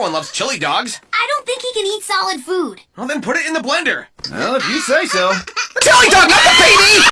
everyone loves chili dogs. I don't think he can eat solid food. Well, then put it in the blender. Well, if you say so. Chili dog!